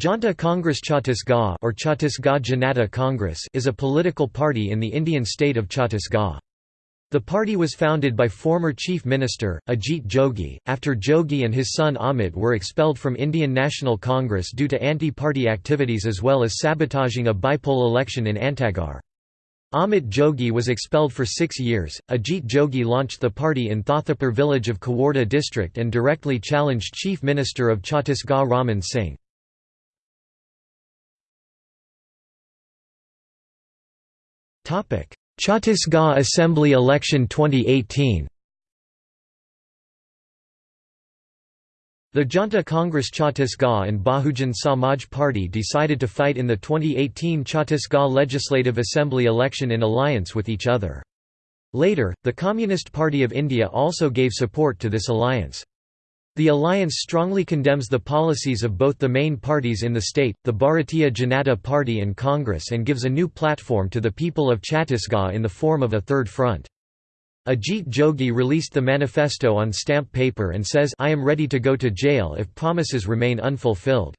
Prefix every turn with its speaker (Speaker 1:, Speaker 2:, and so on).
Speaker 1: Janta Congress Chhattisgarh or Chhattisgarh Janata Congress is a political party in the Indian state of Chhattisgarh. The party was founded by former Chief Minister, Ajit Jogi, after Jogi and his son Amit were expelled from Indian National Congress due to anti-party activities as well as sabotaging a bypoll election in Antagarh. Amit Jogi was expelled for six years. Ajit Jogi launched the party in Thathapur village of Kawarda district and directly challenged Chief Minister of Chhattisgarh Raman Singh. Chhattisgarh Assembly election 2018 The Janta Congress Chhattisgarh and Bahujan Samaj Party decided to fight in the 2018 Chhattisgarh Legislative Assembly election in alliance with each other. Later, the Communist Party of India also gave support to this alliance. The alliance strongly condemns the policies of both the main parties in the state, the Bharatiya Janata Party and Congress and gives a new platform to the people of Chhattisgarh in the form of a third front. Ajit Jogi released the manifesto on stamp paper and says I am ready to go to jail if promises remain unfulfilled.